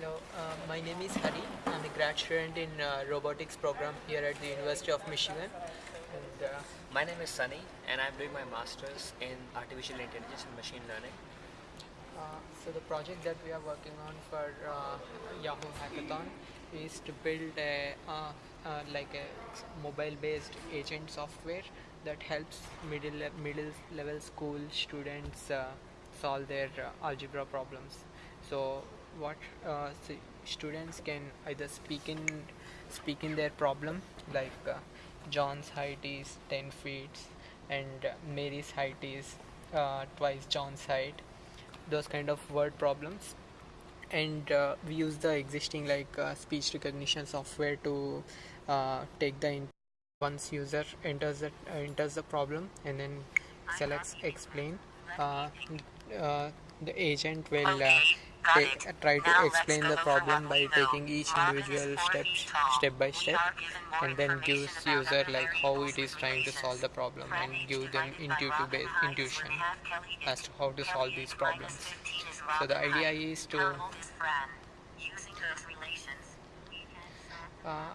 Hello, uh, my name is Hari. I'm a grad student in uh, robotics program here at the University of Michigan. And uh, My name is Sunny, and I'm doing my master's in artificial intelligence and machine learning. uh, so the project that we are working on for uh, Yahoo Hackathon is to build a uh, uh, like a mobile-based agent software that helps middle le- middle level school students uh, solve their uh, algebra problems. So what uh, students can either speak in speak in their problem like uh, John's height is 10 feet and Mary's height is uh, twice John's height those kind of word problems. And uh, we use the existing like uh, speech recognition software to uh, take the in- once user enters the enters the problem and then selects explain the agent will uh, take, try to explain the problem by taking each individual step step by step and then gives user like how it is trying to solve the problem and give them intuitive base intuition as to how to solve these problems. So the idea is to uh,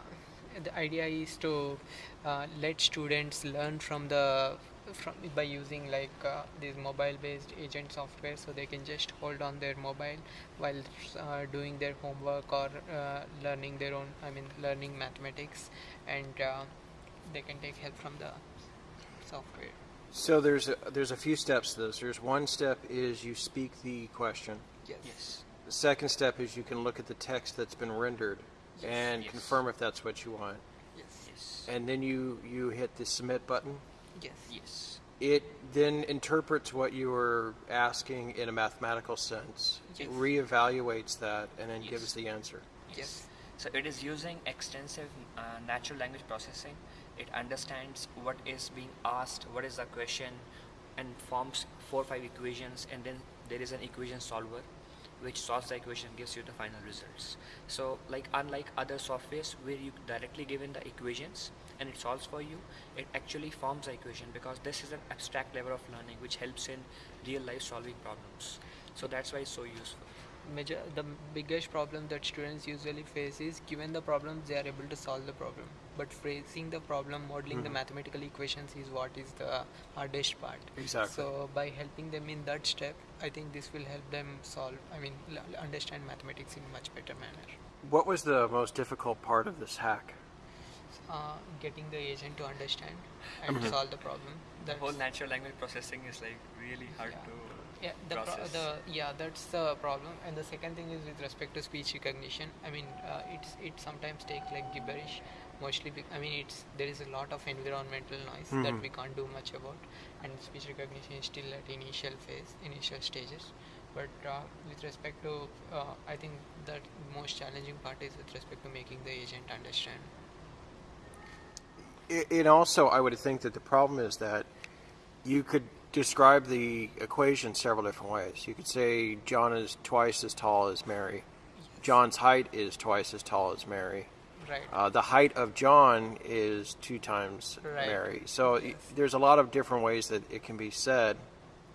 the idea is to uh, let students learn from the from by using like uh, this mobile based agent software so they can just hold on their mobile while uh, doing their homework or uh, learning their own i mean learning mathematics and uh, they can take help from the software So there's a, there's a few steps to this. There's one step is you speak the question. yes Yes. The second step is you can look at the text that's been rendered and Yes. confirm if that's what you want. yes Yes. And then you you hit the submit button. Yes Yes. It then interprets what you were asking in a mathematical sense, Yes. reevaluates that, and then Yes. gives the answer. yes So it is using extensive uh, natural language processing. It understands what is being asked, what is the question, and forms four or five equations, and then there is an equation solver which solves the equation gives you the final results. So like unlike other softwares where you directly given the equations and it solves for you, it actually forms the equation because this is an abstract level of learning which helps in real life solving problems. So that's why it's so useful. Major the biggest problem that students usually face is given the problems they are able to solve the problem but phrasing the problem modeling the Mhm. mathematical equations is what is the hardest part Exactly. so by helping them in that step i think this will help them solve i mean l- understand mathematics in much better manner What was the most difficult part of this hack? uh, getting the agent to understand and Mhm. solve the problem The whole natural language processing is like really hard Yeah. to yeah the, pro- the yeah that's the problem. And the second thing is with respect to speech recognition i mean uh, it's it sometimes takes like gibberish mostly be- i mean it's there is a lot of environmental noise that Mhm. we can't do much about. And speech recognition is still at initial phase initial stages. But uh, with respect to uh, i think that most challenging part is with respect to making the agent understand. I- And also, I would think that the problem is that you could describe the equation several different ways. You could say John is twice as tall as Mary. John's height is twice as tall as Mary. right Uh, the height of John is two times Right. Mary. So y- Yes. there's a lot of different ways that it can be said,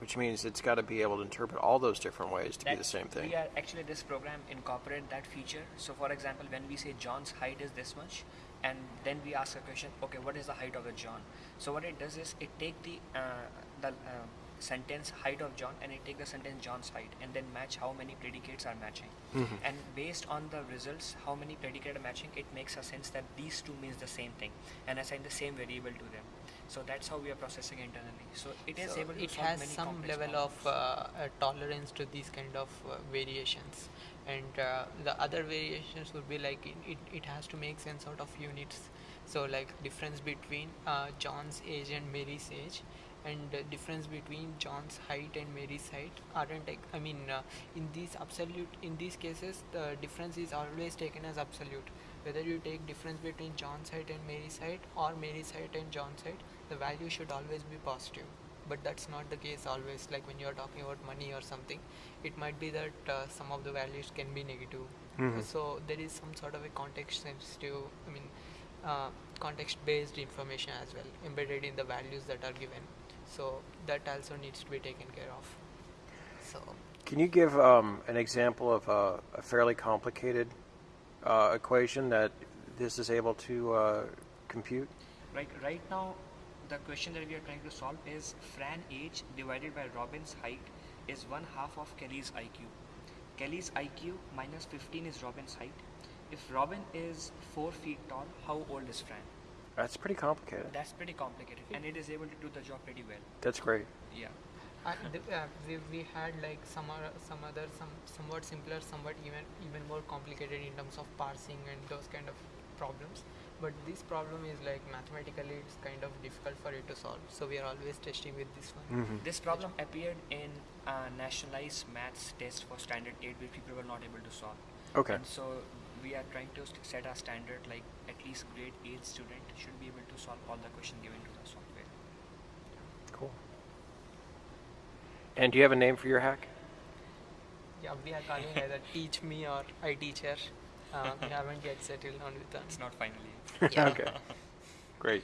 which means it's got to be able to interpret all those different ways to be the same thing. Are actually this program incorporate that feature. So, for example, when we say John's height is this much, and then we ask a question, okay, what is the height of the John? So what it does is it take the uh, the uh, sentence height of John and it take the sentence John's height and then match how many predicates are matching. Mhm. And based on the results, how many predicates are matching, it makes a sense that these two means the same thing and assign the same variable to them. So that's how we are processing internally. So it is So able to it has many some level of uh, uh, tolerance to these kind of uh, variations. And uh, the other variations would be like it, it, it has to make sense out of units. So like difference between uh, john's age and mary's age. And uh, difference between john's height and mary's height aren't i mean uh, in these absolute in these cases the difference is always taken as absolute whether you take difference between john's height and mary's height or mary's height and john's height the value should always be positive. But that's not the case always like when you're talking about money or something it might be that uh, some of the values can be negative. Mhm. so there is some sort of a context sensitive i mean uh, context based information as well embedded in the values that are given. So that also needs to be taken care of. So Can you give um, an example of a, a fairly complicated uh, equation that this is able to uh, compute? Right, right now, the question that we are trying to solve is Fran age divided by Robin's height is one half of Kelly's IQ. Kelly's IQ minus 15 is Robin's height. If Robin is 4 feet tall, how old is Fran? That's pretty complicated. That's pretty complicated and it is able to do the job pretty well. That's great. Yeah. Uh, uh, we, we had like some or, some other some somewhat simpler somewhat even even more complicated in terms of parsing and those kind of problems. But this problem is like mathematically it's kind of difficult for you to solve. So we are always testing with this one. Hmm This problem appeared in a nationalized maths test for standard 8 which people were not able to solve. Okay. And so we are trying to set a standard like at least grade 8 student should be able to solve all the questions given to the software. Cool. And do you have a name for your hack? yeah we are calling either teach me or i teach her uh, we haven't yet settled on with that It's not finally. Yeah. okay. Great.